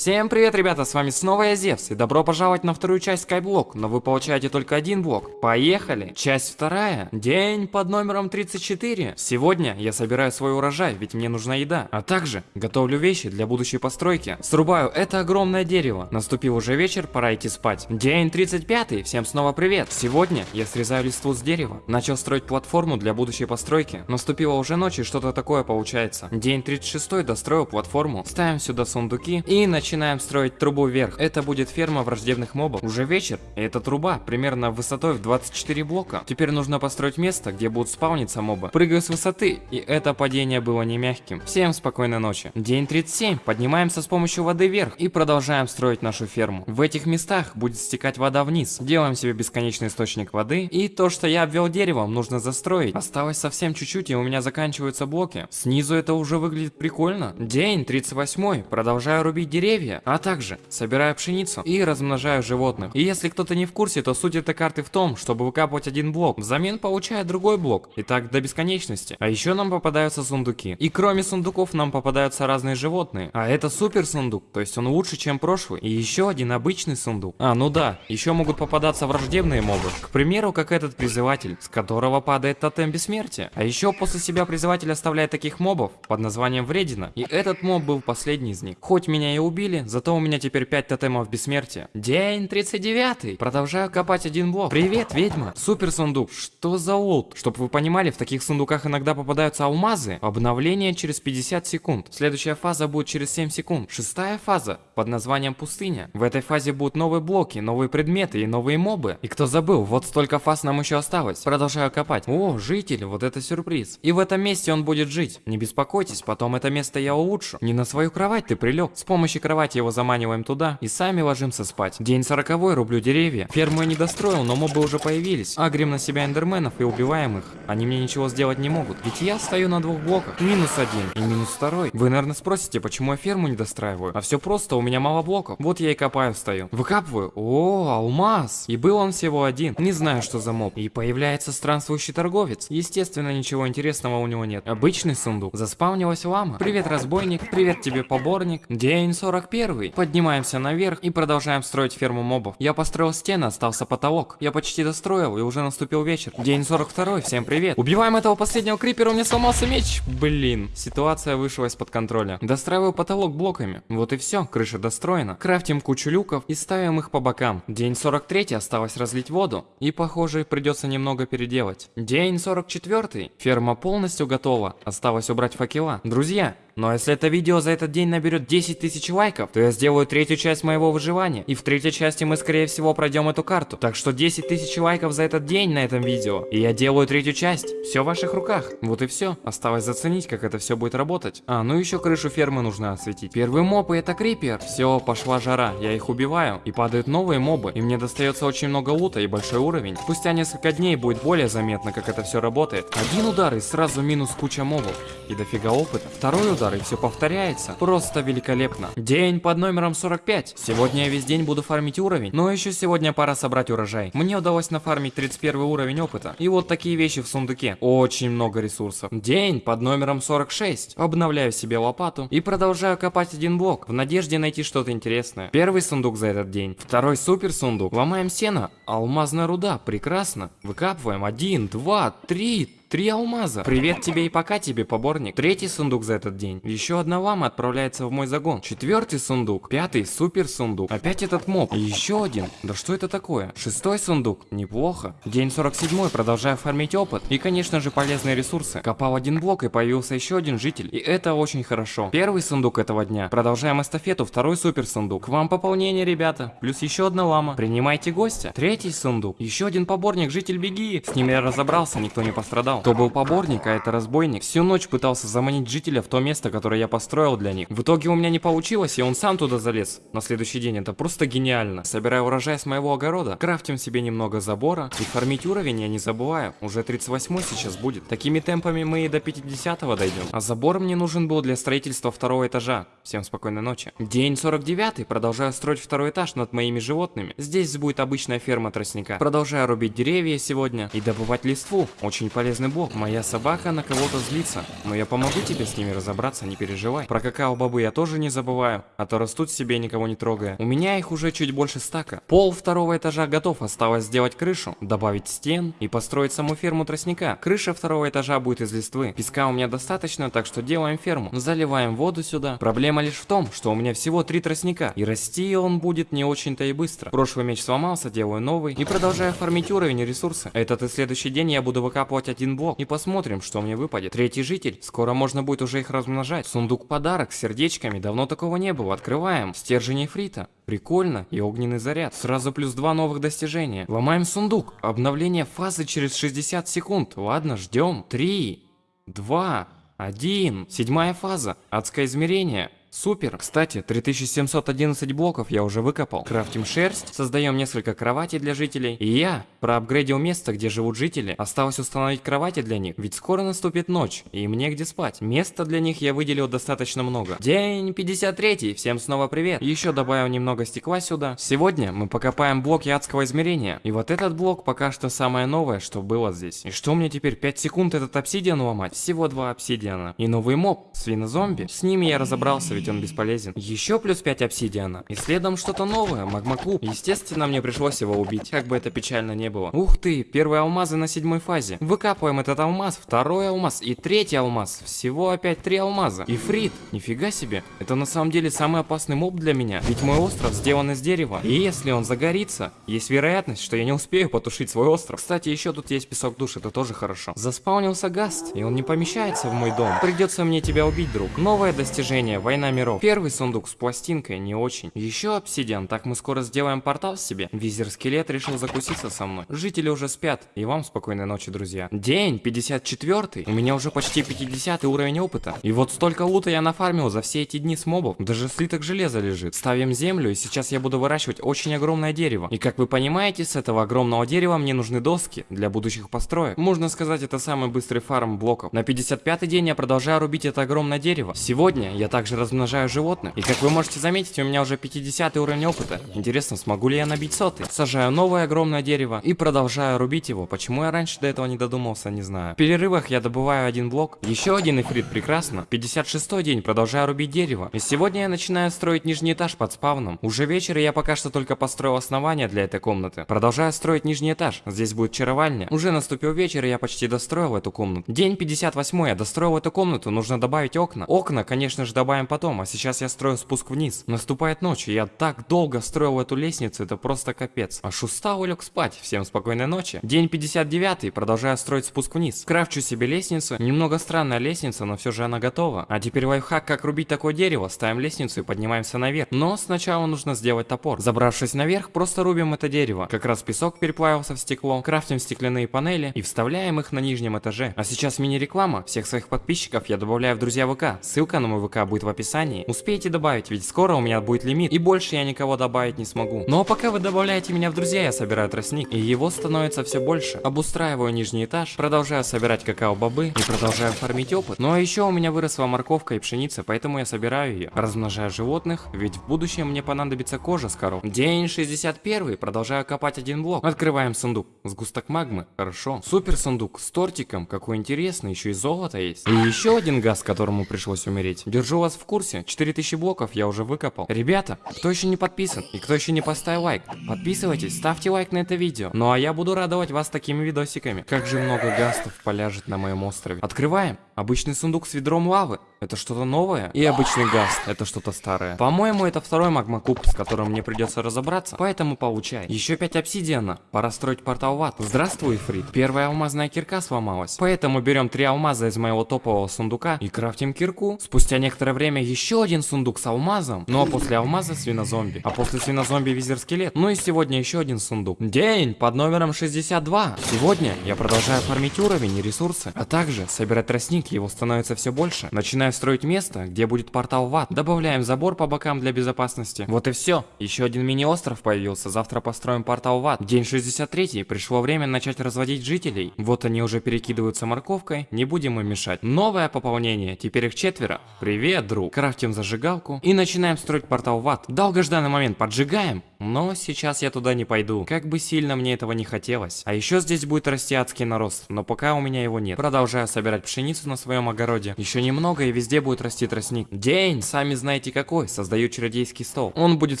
Всем привет, ребята, с вами снова я Зевс, и добро пожаловать на вторую часть Skyblock, но вы получаете только один блок. Поехали! Часть вторая. День под номером 34. Сегодня я собираю свой урожай, ведь мне нужна еда, а также готовлю вещи для будущей постройки. Срубаю это огромное дерево. Наступил уже вечер, пора идти спать. День 35. Всем снова привет. Сегодня я срезаю листву с дерева. Начал строить платформу для будущей постройки. Наступила уже ночь и что-то такое получается. День 36. Достроил платформу. Ставим сюда сундуки и начинаем начинаем строить трубу вверх. Это будет ферма враждебных мобов. Уже вечер, и эта труба примерно высотой в 24 блока. Теперь нужно построить место, где будут спавниться мобы. Прыгаю с высоты, и это падение было не мягким. Всем спокойной ночи. День 37. Поднимаемся с помощью воды вверх и продолжаем строить нашу ферму. В этих местах будет стекать вода вниз. Делаем себе бесконечный источник воды. И то, что я обвел деревом, нужно застроить. Осталось совсем чуть-чуть, и у меня заканчиваются блоки. Снизу это уже выглядит прикольно. День 38. Продолжаю рубить деревья деревья, а также собираю пшеницу и размножаю животных. И если кто-то не в курсе, то суть этой карты в том, чтобы выкапывать один блок, взамен получая другой блок, и так до бесконечности. А еще нам попадаются сундуки. И кроме сундуков нам попадаются разные животные. А это супер сундук, то есть он лучше, чем прошлый. И еще один обычный сундук. А, ну да, еще могут попадаться враждебные мобы. К примеру, как этот призыватель, с которого падает тотем бессмертия. А еще после себя призыватель оставляет таких мобов под названием Вредина. И этот моб был последний из них. Хоть меня и убили, убили, зато у меня теперь 5 тотемов бессмертия. День 39. Продолжаю копать один блок. Привет, ведьма. Супер сундук. Что за лут? Чтоб вы понимали, в таких сундуках иногда попадаются алмазы. Обновление через 50 секунд. Следующая фаза будет через 7 секунд. Шестая фаза под названием пустыня. В этой фазе будут новые блоки, новые предметы и новые мобы. И кто забыл, вот столько фаз нам еще осталось. Продолжаю копать. О, житель, вот это сюрприз. И в этом месте он будет жить. Не беспокойтесь, потом это место я улучшу. Не на свою кровать ты прилег. С помощью кровати его заманиваем туда и сами ложимся спать. День сороковой, рублю деревья. Ферму я не достроил, но мобы уже появились. Агрим на себя эндерменов и убиваем их. Они мне ничего сделать не могут. Ведь я стою на двух блоках. Минус один и минус второй. Вы, наверное, спросите, почему я ферму не достраиваю? А все просто, у меня мало блоков. Вот я и копаю стою. Выкапываю. О, алмаз. И был он всего один. Не знаю, что за моб. И появляется странствующий торговец. Естественно, ничего интересного у него нет. Обычный сундук. Заспавнилась лама. Привет, разбойник. Привет тебе, поборник. День 40 41. Поднимаемся наверх и продолжаем строить ферму мобов. Я построил стены, остался потолок. Я почти достроил, и уже наступил вечер. День 42. Всем привет. Убиваем этого последнего крипера, у меня сломался меч. Блин, ситуация вышла из-под контроля. Достраиваю потолок блоками. Вот и все, крыша достроена. Крафтим кучу люков и ставим их по бокам. День 43. Осталось разлить воду. И, похоже, придется немного переделать. День 44. Ферма полностью готова. Осталось убрать факела. Друзья, но если это видео за этот день наберет 10 тысяч лайков, то я сделаю третью часть моего выживания. И в третьей части мы скорее всего пройдем эту карту. Так что 10 тысяч лайков за этот день на этом видео. И я делаю третью часть. Все в ваших руках. Вот и все. Осталось заценить, как это все будет работать. А, ну еще крышу фермы нужно осветить. Первый моб и это крипер. Все, пошла жара. Я их убиваю. И падают новые мобы. И мне достается очень много лута и большой уровень. Спустя несколько дней будет более заметно, как это все работает. Один удар и сразу минус куча мобов. И дофига опыта. Второй удар и все повторяется. Просто великолепно. День под номером 45. Сегодня я весь день буду фармить уровень, но еще сегодня пора собрать урожай. Мне удалось нафармить 31 уровень опыта. И вот такие вещи в сундуке. Очень много ресурсов. День под номером 46. Обновляю себе лопату и продолжаю копать один блок, в надежде найти что-то интересное. Первый сундук за этот день. Второй супер сундук. Ломаем сено. Алмазная руда. Прекрасно. Выкапываем. Один, два, три, Три алмаза. Привет тебе и пока тебе, поборник. Третий сундук за этот день. Еще одна лама отправляется в мой загон. Четвертый сундук. Пятый супер сундук. Опять этот моб. Еще один. Да что это такое? Шестой сундук. Неплохо. День 47. Продолжаю фармить опыт. И, конечно же, полезные ресурсы. Копал один блок и появился еще один житель. И это очень хорошо. Первый сундук этого дня. Продолжаем эстафету. Второй супер сундук. К вам пополнение, ребята. Плюс еще одна лама. Принимайте гостя. Третий сундук. Еще один поборник. Житель, беги. С ним я разобрался, никто не пострадал. Кто был поборник, а это разбойник, всю ночь пытался заманить жителя в то место, которое я построил для них. В итоге у меня не получилось, и он сам туда залез. На следующий день это просто гениально. Собираю урожай с моего огорода, крафтим себе немного забора, и фармить уровень я не забываю. Уже 38 сейчас будет. Такими темпами мы и до 50 дойдем. А забор мне нужен был для строительства второго этажа. Всем спокойной ночи. День 49, продолжаю строить второй этаж над моими животными. Здесь будет обычная ферма тростника. Продолжаю рубить деревья сегодня и добывать листву. Очень полезный блок. Моя собака на кого-то злится. Но я помогу тебе с ними разобраться, не переживай. Про какао-бобы я тоже не забываю, а то растут себе никого не трогая. У меня их уже чуть больше стака. Пол второго этажа готов, осталось сделать крышу, добавить стен и построить саму ферму тростника. Крыша второго этажа будет из листвы. Песка у меня достаточно, так что делаем ферму. Заливаем воду сюда. Проблема лишь в том, что у меня всего три тростника, и расти он будет не очень-то и быстро. Прошлый меч сломался, делаю новый и продолжаю фармить уровень и ресурсы. Этот и следующий день я буду выкапывать один блок и посмотрим, что мне выпадет. Третий житель, скоро можно будет уже их размножать. Сундук подарок с сердечками, давно такого не было. Открываем. Стержень эфрита. Прикольно. И огненный заряд. Сразу плюс два новых достижения. Ломаем сундук. Обновление фазы через 60 секунд. Ладно, ждем. Три, два, один. Седьмая фаза. Адское измерение. Супер! Кстати, 3711 блоков я уже выкопал. Крафтим шерсть, создаем несколько кроватей для жителей. И я проапгрейдил место, где живут жители. Осталось установить кровати для них, ведь скоро наступит ночь, и им негде спать. Места для них я выделил достаточно много. День 53, всем снова привет. Еще добавил немного стекла сюда. Сегодня мы покопаем блоки адского измерения. И вот этот блок пока что самое новое, что было здесь. И что мне теперь 5 секунд этот обсидиан ломать? Всего два обсидиана. И новый моб, свинозомби. С ними я разобрался, ведь он бесполезен. Еще плюс 5 обсидиана. И следом что-то новое, магмаклуб. Естественно, мне пришлось его убить, как бы это печально не было. Ух ты, первые алмазы на седьмой фазе. Выкапываем этот алмаз, второй алмаз и третий алмаз. Всего опять три алмаза. И фрит, нифига себе. Это на самом деле самый опасный моб для меня. Ведь мой остров сделан из дерева. И если он загорится, есть вероятность, что я не успею потушить свой остров. Кстати, еще тут есть песок душ, это тоже хорошо. Заспаунился гаст, и он не помещается в мой дом. Придется мне тебя убить, друг. Новое достижение, война миров. Первый сундук с пластинкой не очень. Еще обсидиан, так мы скоро сделаем портал себе. Визер-скелет решил закуситься со мной. Жители уже спят, и вам спокойной ночи, друзья. День 54 у меня уже почти 50 уровень опыта. И вот столько лута я нафармил за все эти дни с мобов. Даже слиток железа лежит. Ставим землю, и сейчас я буду выращивать очень огромное дерево. И как вы понимаете, с этого огромного дерева мне нужны доски для будущих построек. Можно сказать, это самый быстрый фарм блоков. На 55 день я продолжаю рубить это огромное дерево. Сегодня я также размножаю размножаю животных. И как вы можете заметить, у меня уже 50 уровень опыта. Интересно, смогу ли я набить сотый? Сажаю новое огромное дерево и продолжаю рубить его. Почему я раньше до этого не додумался, не знаю. В перерывах я добываю один блок. Еще один эфрит, прекрасно. 56 день, продолжаю рубить дерево. И сегодня я начинаю строить нижний этаж под спавном. Уже вечер, и я пока что только построил основание для этой комнаты. Продолжаю строить нижний этаж. Здесь будет чаровальня. Уже наступил вечер, и я почти достроил эту комнату. День 58, я достроил эту комнату, нужно добавить окна. Окна, конечно же, добавим потом а сейчас я строю спуск вниз. Наступает ночь, и я так долго строил эту лестницу, это просто капец. Аж устал и лег спать. Всем спокойной ночи. День 59, продолжаю строить спуск вниз. Крафчу себе лестницу. Немного странная лестница, но все же она готова. А теперь лайфхак, как рубить такое дерево. Ставим лестницу и поднимаемся наверх. Но сначала нужно сделать топор. Забравшись наверх, просто рубим это дерево. Как раз песок переплавился в стекло. Крафтим стеклянные панели и вставляем их на нижнем этаже. А сейчас мини-реклама. Всех своих подписчиков я добавляю в друзья ВК. Ссылка на мой ВК будет в описании описании. Успейте добавить, ведь скоро у меня будет лимит, и больше я никого добавить не смогу. Но пока вы добавляете меня в друзья, я собираю тростник, и его становится все больше. Обустраиваю нижний этаж, продолжаю собирать какао-бобы и продолжаю фармить опыт. Ну а еще у меня выросла морковка и пшеница, поэтому я собираю ее. Размножаю животных, ведь в будущем мне понадобится кожа с коров. День 61, продолжаю копать один блок. Открываем сундук. Сгусток магмы, хорошо. Супер сундук с тортиком, какой интересный, еще и золото есть. И еще один газ, которому пришлось умереть. Держу вас в курсе, 4000 блоков я уже выкопал. Ребята, кто еще не подписан и кто еще не поставил лайк, подписывайтесь, ставьте лайк на это видео. Ну а я буду радовать вас такими видосиками. Как же много гастов поляжет на моем острове. Открываем. Обычный сундук с ведром лавы. Это что-то новое. И обычный газ. Это что-то старое. По-моему, это второй магмакуб, с которым мне придется разобраться. Поэтому получай. Еще 5 обсидиана. Пора строить портал в ад. Здравствуй, Фрид. Первая алмазная кирка сломалась. Поэтому берем 3 алмаза из моего топового сундука и крафтим кирку. Спустя некоторое время еще один сундук с алмазом. Ну а после алмаза свинозомби. А после свинозомби визер-скелет. Ну и сегодня еще один сундук. День под номером 62. Сегодня я продолжаю фармить уровень и ресурсы. А также собирать тростник его становится все больше. Начинаем строить место, где будет портал в ад. Добавляем забор по бокам для безопасности. Вот и все. Еще один мини-остров появился. Завтра построим портал в ад. День 63. Пришло время начать разводить жителей. Вот они уже перекидываются морковкой. Не будем им мешать. Новое пополнение. Теперь их четверо. Привет, друг. Крафтим зажигалку. И начинаем строить портал в ад. Долгожданный момент. Поджигаем. Но сейчас я туда не пойду, как бы сильно мне этого не хотелось. А еще здесь будет расти адский нарост, но пока у меня его нет. Продолжаю собирать пшеницу на своем огороде. Еще немного и везде будет расти тростник. День, сами знаете какой, создаю чародейский стол. Он будет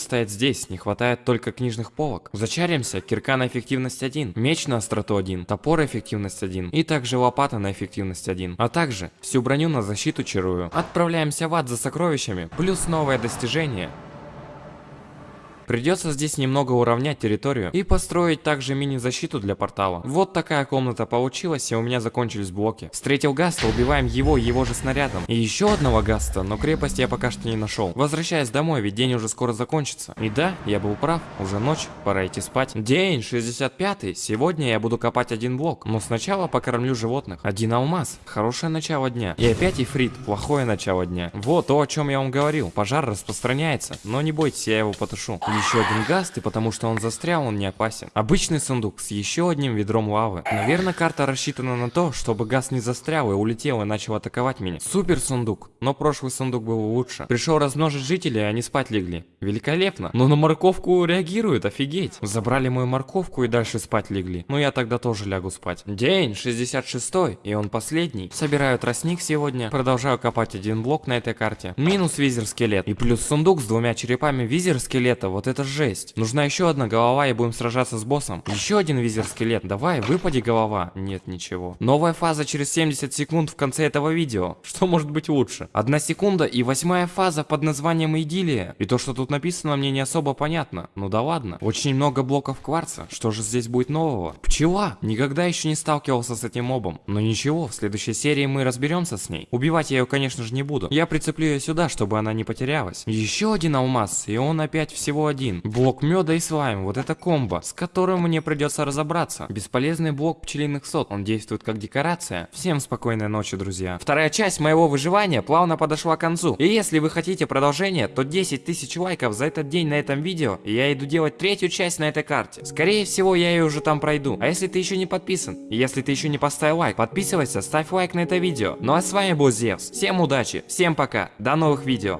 стоять здесь, не хватает только книжных полок. Зачаримся, кирка на эффективность 1, меч на остроту 1, топор эффективность 1 и также лопата на эффективность 1. А также всю броню на защиту чарую. Отправляемся в ад за сокровищами, плюс новое достижение. Придется здесь немного уравнять территорию и построить также мини-защиту для портала. Вот такая комната получилась, и у меня закончились блоки. Встретил Гаста, убиваем его и его же снарядом. И еще одного Гаста, но крепость я пока что не нашел. Возвращаясь домой, ведь день уже скоро закончится. И да, я был прав, уже ночь, пора идти спать. День 65 сегодня я буду копать один блок, но сначала покормлю животных. Один алмаз, хорошее начало дня. И опять ифрит, плохое начало дня. Вот то, о чем я вам говорил, пожар распространяется, но не бойтесь, я его потушу еще один гаст, и потому что он застрял, он не опасен. Обычный сундук с еще одним ведром лавы. Наверное, карта рассчитана на то, чтобы газ не застрял и улетел и начал атаковать меня. Супер сундук, но прошлый сундук был лучше. Пришел размножить жителей, а они спать легли. Великолепно. Но на морковку реагируют, офигеть. Забрали мою морковку и дальше спать легли. Но я тогда тоже лягу спать. День 66 и он последний. Собираю тростник сегодня. Продолжаю копать один блок на этой карте. Минус визер скелет. И плюс сундук с двумя черепами визер скелета. Вот это жесть. Нужна еще одна голова и будем сражаться с боссом. Еще один визер-скелет. Давай, выпади голова. Нет, ничего. Новая фаза через 70 секунд в конце этого видео. Что может быть лучше? Одна секунда и восьмая фаза под названием Идиллия. И то, что тут написано, мне не особо понятно. Ну да ладно. Очень много блоков кварца. Что же здесь будет нового? Пчела. Никогда еще не сталкивался с этим мобом. Но ничего, в следующей серии мы разберемся с ней. Убивать я ее, конечно же, не буду. Я прицеплю ее сюда, чтобы она не потерялась. Еще один алмаз, и он опять всего один. Блок меда и слайм, вот это комбо, с которым мне придется разобраться. Бесполезный блок пчелиных сот, он действует как декорация. Всем спокойной ночи, друзья. Вторая часть моего выживания плавно подошла к концу. И если вы хотите продолжение, то 10 тысяч лайков за этот день на этом видео, и я иду делать третью часть на этой карте. Скорее всего, я ее уже там пройду. А если ты еще не подписан, и если ты еще не поставил лайк, подписывайся, ставь лайк на это видео. Ну а с вами был Зевс. Всем удачи, всем пока, до новых видео.